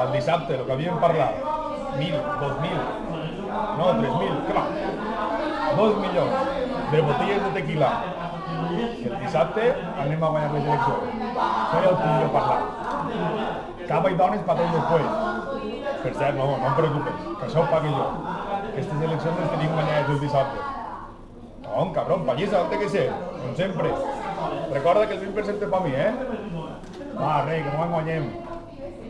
Pel dissabte, el que havíem parlat. Mil, dos mil, no, tres mil, què va? Dos milions de botelles de tequila. El dissabte anem a guanyar les eleccions. Això ja ho tinc jo parlat. Capa i dones tots després. Per cert, no, no em preocupes, que això ho pague jo. Aquestes eleccions les tenim guanyades el dissabte. No, cabrón, pallissa, té que ser, com sempre. Recorda que el 20% és per mi, eh? Va, rei, que no en guanyem.